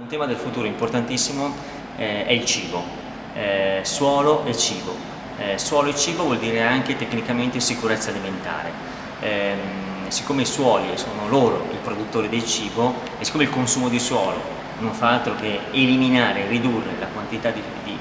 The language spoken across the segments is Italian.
Un tema del futuro importantissimo eh, è il cibo, eh, suolo e cibo. Eh, suolo e cibo vuol dire anche tecnicamente sicurezza alimentare. Ehm, siccome i suoli sono loro i produttori del cibo e siccome il consumo di suolo non fa altro che eliminare, ridurre la quantità di, di,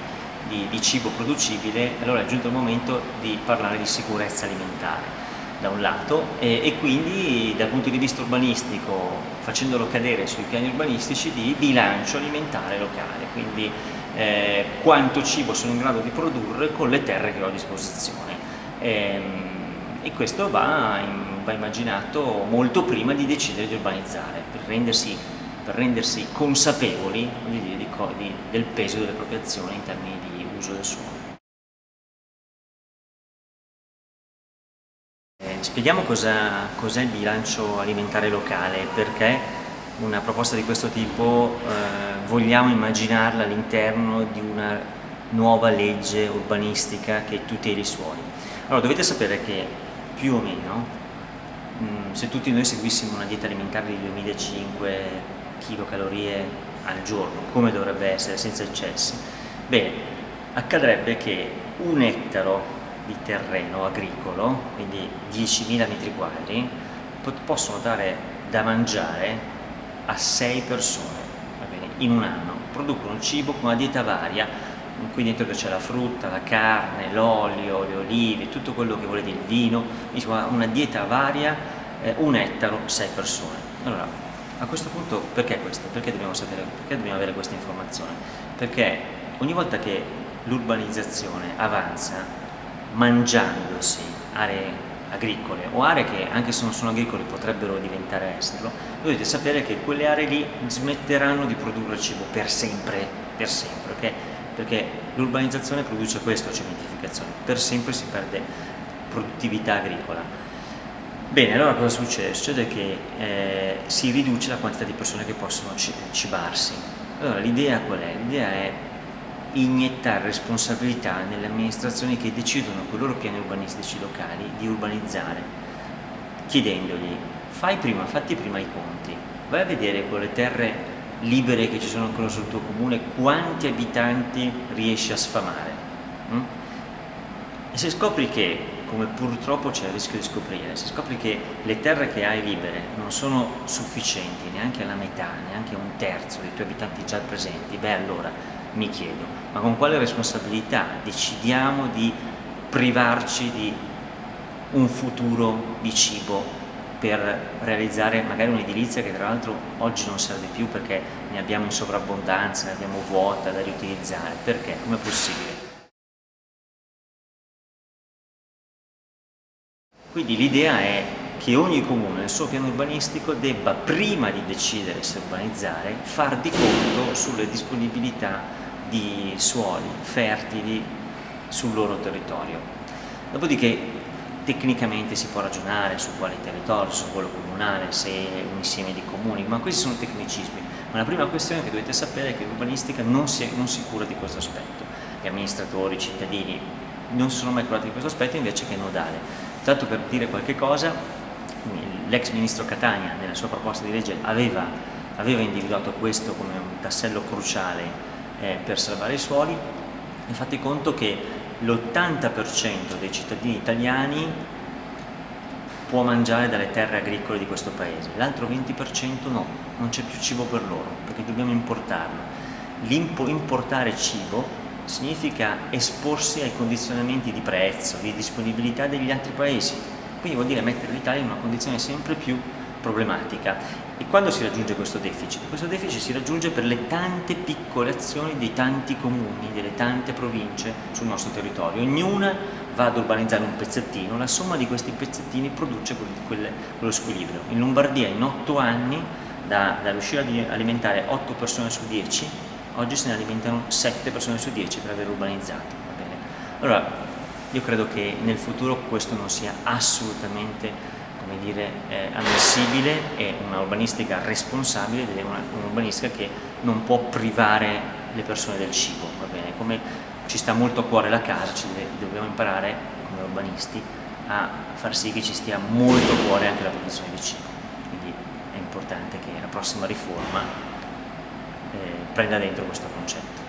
di, di cibo producibile, allora è giunto il momento di parlare di sicurezza alimentare da un lato e, e, quindi dal punto di vista urbanistico facendolo cadere sui piani urbanistici di bilancio alimentare locale quindi eh, quanto cibo sono in grado di produrre con le terre che ho a disposizione. E, ehm, e questo va, in, va, immaginato molto prima di decidere di urbanizzare per rendersi, per rendersi consapevoli di, di, di, del peso delle proprie azioni in termini di uso del suolo Spieghiamo cosa cos il bilancio alimentare locale, perché una proposta di questo tipo eh, vogliamo immaginarla all'interno di una nuova legge urbanistica che tuteli i suoli. Allora dovete sapere che più o meno, mh, mm, se tutti noi seguissimo una dieta alimentare di 2005 kcal al giorno, come dovrebbe essere, senza eccessi, bene, accadrebbe che un ettaro di terreno agricolo, quindi 10.000 metri quadri, possono dare da mangiare a 6 persone bene, in un anno. Producono cibo con una dieta varia, qui dentro c'è la frutta, la carne, l'olio, le olive, tutto quello che volete, il vino, insomma una dieta varia, eh, un ettaro, 6 persone. Allora, a questo punto perché questo? Perché dobbiamo, sapere, perché dobbiamo avere questa informazione? Perché ogni volta che l'urbanizzazione avanza mangiandosi aree agricole o aree che anche se non sono agricole potrebbero diventare esserlo, dovete sapere che quelle aree lì smetteranno di produrre cibo per sempre, per sempre, okay? perché l'urbanizzazione produce questo, cementificazione, per sempre si perde produttività agricola. Bene, allora cosa succede? Succede che eh, si riduce la quantità di persone che possono cibarsi. Allora l'idea qual è? L'idea è iniettare responsabilità nelle amministrazioni che decidono con i loro piani urbanistici locali di urbanizzare, chiedendogli fai prima, fatti prima i conti, vai a vedere con le terre libere che ci sono ancora sul tuo comune quanti abitanti riesci a sfamare. Hm? E se scopri che, come purtroppo c'è il rischio di scoprire, se scopri che le terre che hai libere non sono sufficienti neanche alla metà, neanche a un terzo dei tuoi abitanti già presenti, beh allora mi chiedo, ma con quale responsabilità decidiamo di privarci di un futuro di cibo per realizzare magari un'edilizia che tra l'altro oggi non serve più perché ne abbiamo in sovrabbondanza, ne abbiamo vuota da riutilizzare, perché? Com'è possibile? Quindi l'idea è che ogni comune nel suo piano urbanistico debba, prima di decidere se urbanizzare, far di conto sulle disponibilità di suoli fertili sul loro territorio. Dopodiché tecnicamente si può ragionare su quale territorio, su quello comunale, se un insieme di comuni, ma questi sono tecnicismi. Ma la prima questione che dovete sapere è che l'urbanistica non si, non si cura di questo aspetto. Gli amministratori, i cittadini non si sono mai curati di questo aspetto invece che nodale. Tanto per dire qualche cosa, l'ex ministro Catania nella sua proposta di legge aveva, aveva individuato questo come un tassello cruciale eh, per salvare i suoli e fate conto che l'80% dei cittadini italiani può mangiare dalle terre agricole di questo paese, l'altro 20% no, non c'è più cibo per loro perché dobbiamo importarlo. Importare cibo significa esporsi ai condizionamenti di prezzo, di disponibilità degli altri paesi, quindi vuol dire mettere l'Italia in una condizione sempre più problematica. E quando si raggiunge questo deficit? Questo deficit si raggiunge per le tante piccole azioni dei tanti comuni, delle tante province sul nostro territorio. Ognuna va ad urbanizzare un pezzettino, la somma di questi pezzettini produce quel, quello squilibrio. In Lombardia in 8 anni, da, da riuscire ad alimentare 8 persone su 10, oggi se ne alimentano 7 persone su 10 per aver urbanizzato. Allora, io credo che nel futuro questo non sia assolutamente come dire, eh, ammissibile e una urbanistica responsabile ed è un'urbanistica che non può privare le persone del cibo, va bene? Come ci sta molto a cuore la casa, deve, dobbiamo imparare come urbanisti a far sì che ci stia molto a cuore anche la produzione di cibo, quindi è importante che la prossima riforma eh, comprenda dentro questo concetto.